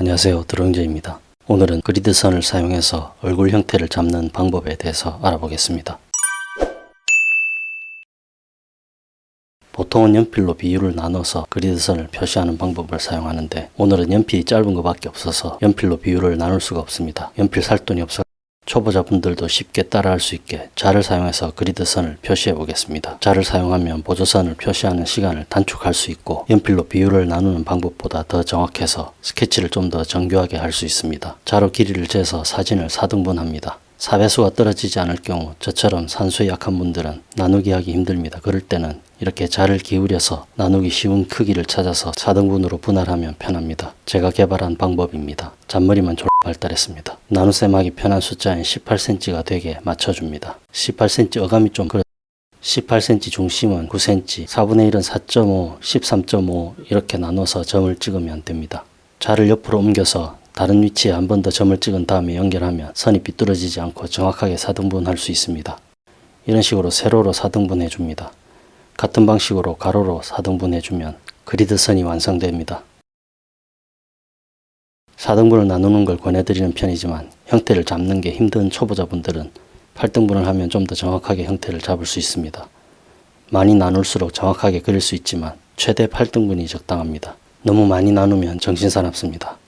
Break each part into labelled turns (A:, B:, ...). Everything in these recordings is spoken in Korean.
A: 안녕하세요 드롱제입니다. 오늘은 그리드선을 사용해서 얼굴 형태를 잡는 방법에 대해서 알아보겠습니다. 보통은 연필로 비율을 나눠서 그리드선을 표시하는 방법을 사용하는데 오늘은 연필이 짧은 것밖에 없어서 연필로 비율을 나눌 수가 없습니다. 연필 살 돈이 없어 초보자분들도 쉽게 따라할 수 있게 자를 사용해서 그리드선을 표시해 보겠습니다. 자를 사용하면 보조선을 표시하는 시간을 단축할 수 있고 연필로 비율을 나누는 방법보다 더 정확해서 스케치를 좀 더 정교하게 할 수 있습니다. 자로 길이를 재서 사진을 4등분합니다. 사배수가 떨어지지 않을 경우 저처럼 산수에 약한 분들은 나누기 하기 힘듭니다. 그럴 때는 이렇게 자를 기울여서 나누기 쉬운 크기를 찾아서 4등분으로 분할하면 편합니다. 제가 개발한 방법입니다. 잔머리만 졸 발달했습니다. 나눗셈하기 편한 숫자인 18cm가 되게 맞춰줍니다. 18cm 어감이 좀 그렇 18cm 중심은 9cm, 4분의 1은 4.5, 13.5 이렇게 나눠서 점을 찍으면 됩니다. 자를 옆으로 옮겨서 다른 위치에 한 번 더 점을 찍은 다음에 연결하면 선이 삐뚤어지지 않고 정확하게 4등분 할 수 있습니다. 이런 식으로 세로로 4등분 해 줍니다. 같은 방식으로 가로로 4등분 해 주면 그리드 선이 완성됩니다. 4등분을 나누는 걸 권해드리는 편이지만 형태를 잡는 게 힘든 초보자분들은 8등분을 하면 좀 더 정확하게 형태를 잡을 수 있습니다. 많이 나눌수록 정확하게 그릴 수 있지만 최대 8등분이 적당합니다. 너무 많이 나누면 정신사납습니다.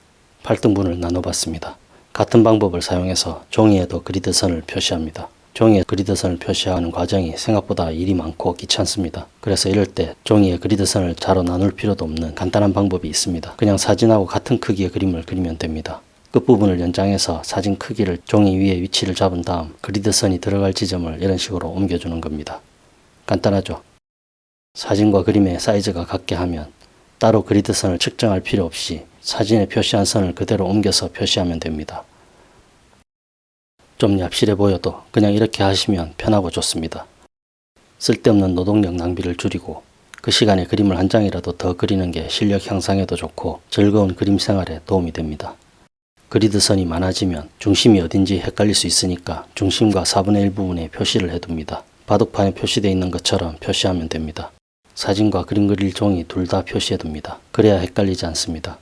A: 8등분을 나눠봤습니다. 같은 방법을 사용해서 종이에도 그리드 선을 표시합니다. 종이에 그리드선을 표시하는 과정이 생각보다 일이 많고 귀찮습니다. 그래서 이럴 때 종이에 그리드선을 자로 나눌 필요도 없는 간단한 방법이 있습니다. 그냥 사진하고 같은 크기의 그림을 그리면 됩니다. 끝부분을 연장해서 사진 크기를 종이 위에 위치를 잡은 다음 그리드선이 들어갈 지점을 이런 식으로 옮겨주는 겁니다. 간단하죠? 사진과 그림의 사이즈가 같게 하면 따로 그리드선을 측정할 필요 없이 사진에 표시한 선을 그대로 옮겨서 표시하면 됩니다. 좀 얍실해 보여도 그냥 이렇게 하시면 편하고 좋습니다. 쓸데없는 노동력 낭비를 줄이고 그 시간에 그림을 한 장이라도 더 그리는 게 실력 향상에도 좋고 즐거운 그림 생활에 도움이 됩니다. 그리드 선이 많아지면 중심이 어딘지 헷갈릴 수 있으니까 중심과 4분의 1 부분에 표시를 해둡니다. 바둑판에 표시되어 있는 것처럼 표시하면 됩니다. 사진과 그림 그릴 종이 둘 다 표시해둡니다. 그래야 헷갈리지 않습니다.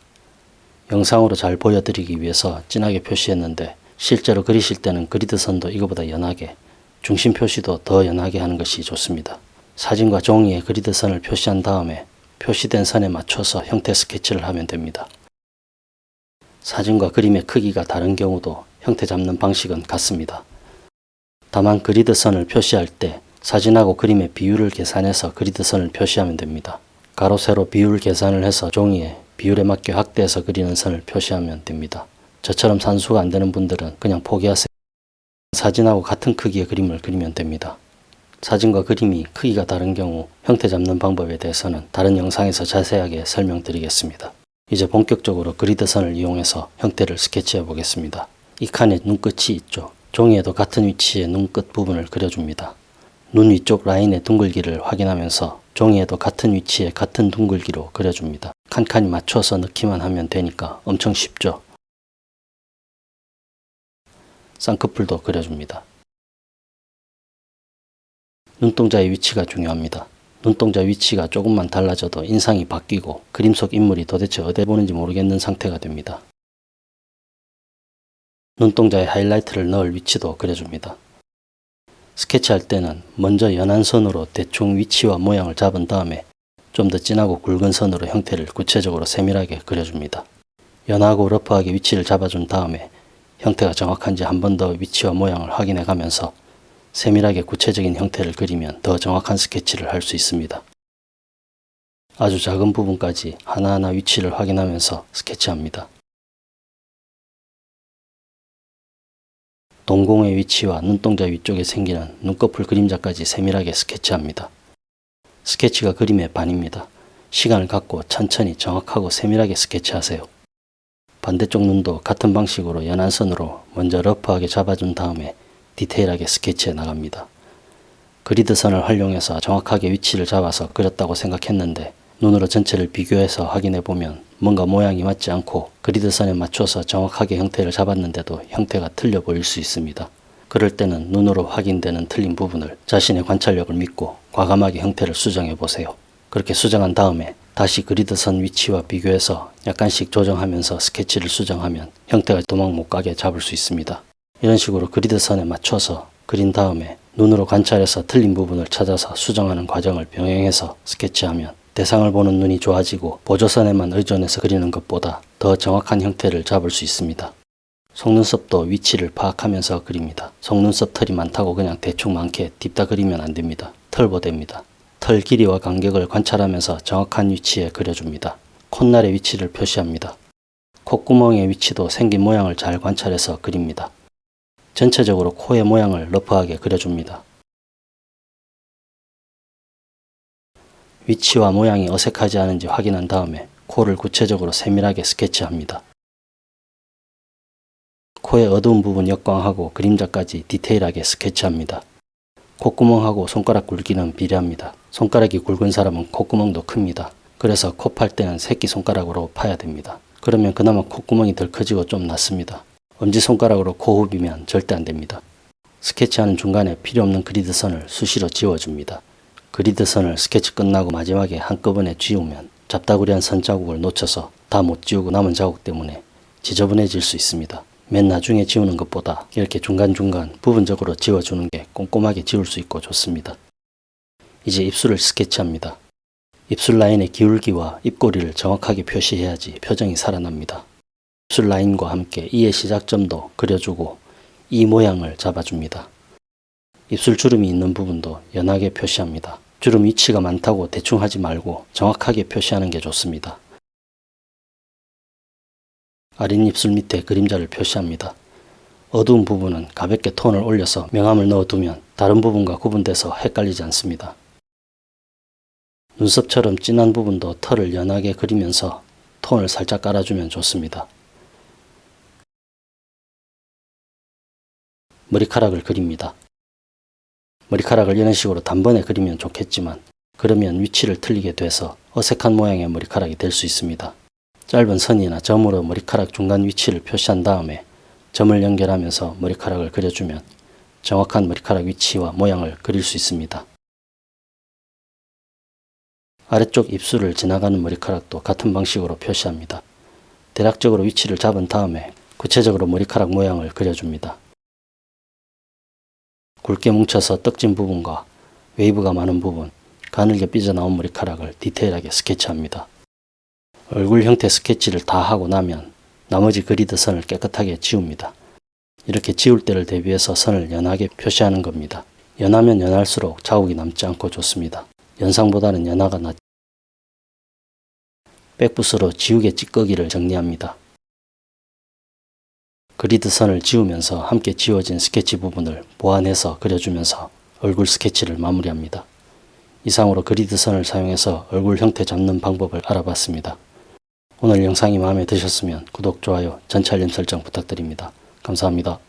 A: 영상으로 잘 보여드리기 위해서 진하게 표시했는데 실제로 그리실 때는 그리드 선도 이거보다 연하게 중심 표시도 더 연하게 하는 것이 좋습니다. 사진과 종이에 그리드 선을 표시한 다음에 표시된 선에 맞춰서 형태 스케치를 하면 됩니다. 사진과 그림의 크기가 다른 경우도 형태 잡는 방식은 같습니다. 다만 그리드 선을 표시할 때 사진하고 그림의 비율을 계산해서 그리드 선을 표시하면 됩니다. 가로 세로 비율 계산을 해서 종이에 비율에 맞게 확대해서 그리는 선을 표시하면 됩니다. 저처럼 산수가 안 되는 분들은 그냥 포기하세요. 사진하고 같은 크기의 그림을 그리면 됩니다. 사진과 그림이 크기가 다른 경우 형태 잡는 방법에 대해서는 다른 영상에서 자세하게 설명드리겠습니다. 이제 본격적으로 그리드선을 이용해서 형태를 스케치해 보겠습니다. 이 칸에 눈끝이 있죠. 종이에도 같은 위치에 눈끝 부분을 그려줍니다. 눈 위쪽 라인의 둥글기를 확인하면서 종이에도 같은 위치에 같은 둥글기로 그려줍니다. 칸칸이 맞춰서 넣기만 하면 되니까 엄청 쉽죠. 쌍꺼풀도 그려줍니다. 눈동자의 위치가 중요합니다. 눈동자 위치가 조금만 달라져도 인상이 바뀌고 그림 속 인물이 도대체 어디 보는지 모르겠는 상태가 됩니다. 눈동자에 하이라이트를 넣을 위치도 그려줍니다. 스케치할 때는 먼저 연한 선으로 대충 위치와 모양을 잡은 다음에 좀 더 진하고 굵은 선으로 형태를 구체적으로 세밀하게 그려줍니다. 연하고 러프하게 위치를 잡아준 다음에 형태가 정확한지 한 번 더 위치와 모양을 확인해 가면서 세밀하게 구체적인 형태를 그리면 더 정확한 스케치를 할 수 있습니다. 아주 작은 부분까지 하나하나 위치를 확인하면서 스케치합니다. 동공의 위치와 눈동자 위쪽에 생기는 눈꺼풀 그림자까지 세밀하게 스케치합니다. 스케치가 그림의 반입니다. 시간을 갖고 천천히 정확하고 세밀하게 스케치하세요. 반대쪽 눈도 같은 방식으로 연한 선으로 먼저 러프하게 잡아준 다음에 디테일하게 스케치해 나갑니다. 그리드 선을 활용해서 정확하게 위치를 잡아서 그렸다고 생각했는데 눈으로 전체를 비교해서 확인해 보면 뭔가 모양이 맞지 않고 그리드 선에 맞춰서 정확하게 형태를 잡았는데도 형태가 틀려 보일 수 있습니다. 그럴 때는 눈으로 확인되는 틀린 부분을 자신의 관찰력을 믿고 과감하게 형태를 수정해 보세요. 그렇게 수정한 다음에 다시 그리드 선 위치와 비교해서 약간씩 조정하면서 스케치를 수정하면 형태가 도망 못 가게 잡을 수 있습니다. 이런 식으로 그리드 선에 맞춰서 그린 다음에 눈으로 관찰해서 틀린 부분을 찾아서 수정하는 과정을 병행해서 스케치하면 대상을 보는 눈이 좋아지고 보조선에만 의존해서 그리는 것보다 더 정확한 형태를 잡을 수 있습니다. 속눈썹도 위치를 파악하면서 그립니다. 속눈썹 털이 많다고 그냥 대충 많게 딥다 그리면 안됩니다. 털보대입니다. 털 길이와 간격을 관찰하면서 정확한 위치에 그려줍니다. 콧날의 위치를 표시합니다. 콧구멍의 위치도 생긴 모양을 잘 관찰해서 그립니다. 전체적으로 코의 모양을 러프하게 그려줍니다. 위치와 모양이 어색하지 않은지 확인한 다음에 코를 구체적으로 세밀하게 스케치합니다. 코의 어두운 부분 역광하고 그림자까지 디테일하게 스케치합니다. 콧구멍하고 손가락 굵기는 비례합니다. 손가락이 굵은 사람은 콧구멍도 큽니다. 그래서 코 팔 때는 새끼손가락으로 파야 됩니다. 그러면 그나마 콧구멍이 덜 커지고 좀 낫습니다. 엄지손가락으로 코 후비면 절대 안됩니다. 스케치하는 중간에 필요없는 그리드 선을 수시로 지워줍니다. 그리드 선을 스케치 끝나고 마지막에 한꺼번에 지우면 잡다구리한 선 자국을 놓쳐서 다 못 지우고 남은 자국 때문에 지저분해질 수 있습니다. 맨 나중에 지우는 것보다 이렇게 중간중간 부분적으로 지워주는 게 꼼꼼하게 지울 수 있고 좋습니다. 이제 입술을 스케치합니다. 입술 라인의 기울기와 입꼬리를 정확하게 표시해야지 표정이 살아납니다. 입술 라인과 함께 이의 시작점도 그려주고 이 모양을 잡아줍니다. 입술 주름이 있는 부분도 연하게 표시합니다. 주름 위치가 많다고 대충 하지 말고 정확하게 표시하는 게 좋습니다. 아린 입술 밑에 그림자를 표시합니다. 어두운 부분은 가볍게 톤을 올려서 명암을 넣어두면 다른 부분과 구분돼서 헷갈리지 않습니다. 눈썹처럼 진한 부분도 털을 연하게 그리면서 톤을 살짝 깔아주면 좋습니다. 머리카락을 그립니다. 머리카락을 이런 식으로 단번에 그리면 좋겠지만 그러면 위치를 틀리게 돼서 어색한 모양의 머리카락이 될 수 있습니다. 짧은 선이나 점으로 머리카락 중간 위치를 표시한 다음에 점을 연결하면서 머리카락을 그려주면 정확한 머리카락 위치와 모양을 그릴 수 있습니다. 아래쪽 입술을 지나가는 머리카락도 같은 방식으로 표시합니다. 대략적으로 위치를 잡은 다음에 구체적으로 머리카락 모양을 그려줍니다. 굵게 뭉쳐서 떡진 부분과 웨이브가 많은 부분, 가늘게 삐져나온 머리카락을 디테일하게 스케치합니다. 얼굴 형태 스케치를 다 하고 나면 나머지 그리드 선을 깨끗하게 지웁니다. 이렇게 지울 때를 대비해서 선을 연하게 표시하는 겁니다. 연하면 연할수록 자국이 남지 않고 좋습니다. 연상보다는 연하가 낫 백붓으로 지우개 찌꺼기를 정리합니다. 그리드 선을 지우면서 함께 지워진 스케치 부분을 보완해서 그려주면서 얼굴 스케치를 마무리합니다. 이상으로 그리드 선을 사용해서 얼굴 형태 잡는 방법을 알아봤습니다. 오늘 영상이 마음에 드셨으면 구독, 좋아요, 전체 알림 설정 부탁드립니다. 감사합니다.